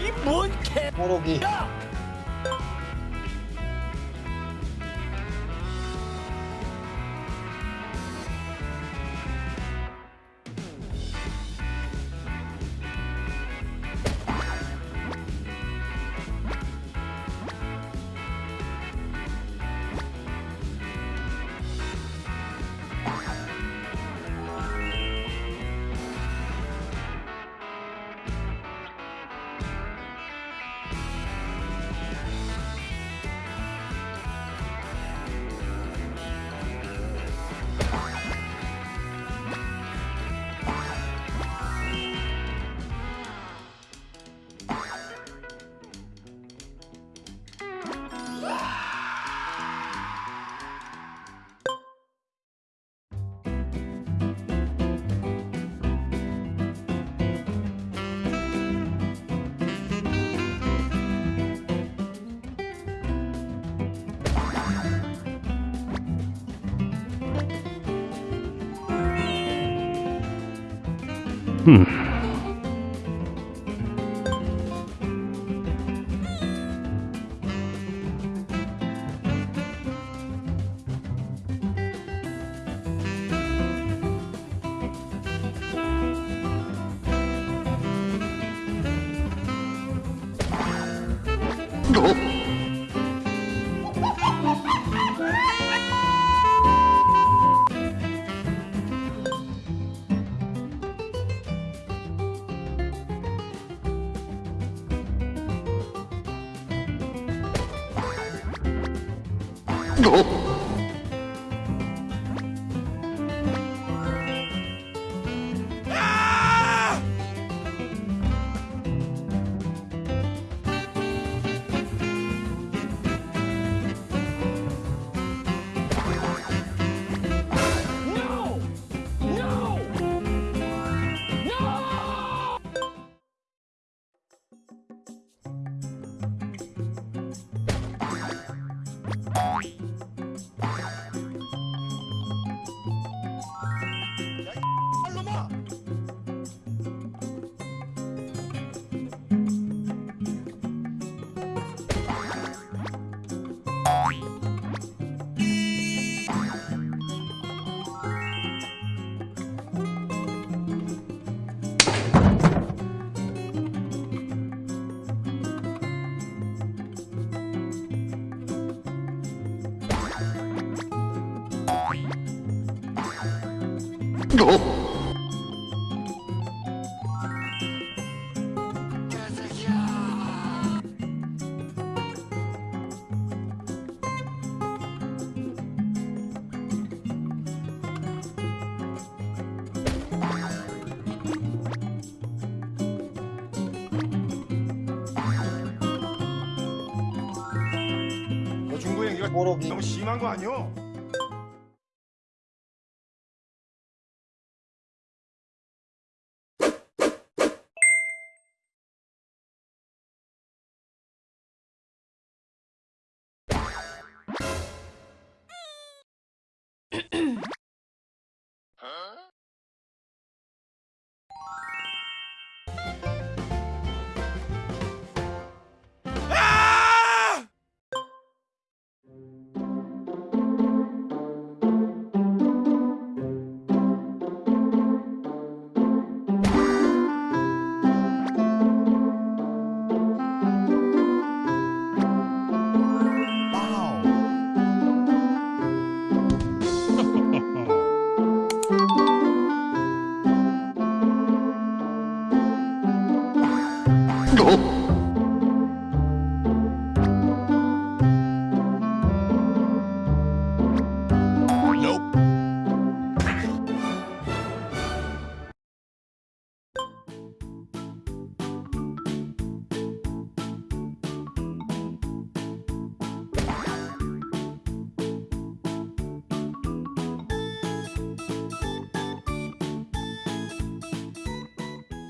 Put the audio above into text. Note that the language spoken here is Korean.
이뭔 개? 뽀록이 Hmm. Oh! No! 중구 뽀록이 너무 심한 거 아니오? 너.